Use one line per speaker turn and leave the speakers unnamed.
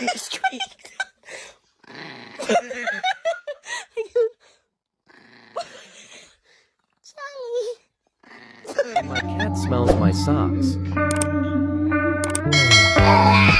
the street.
My cat smells my socks.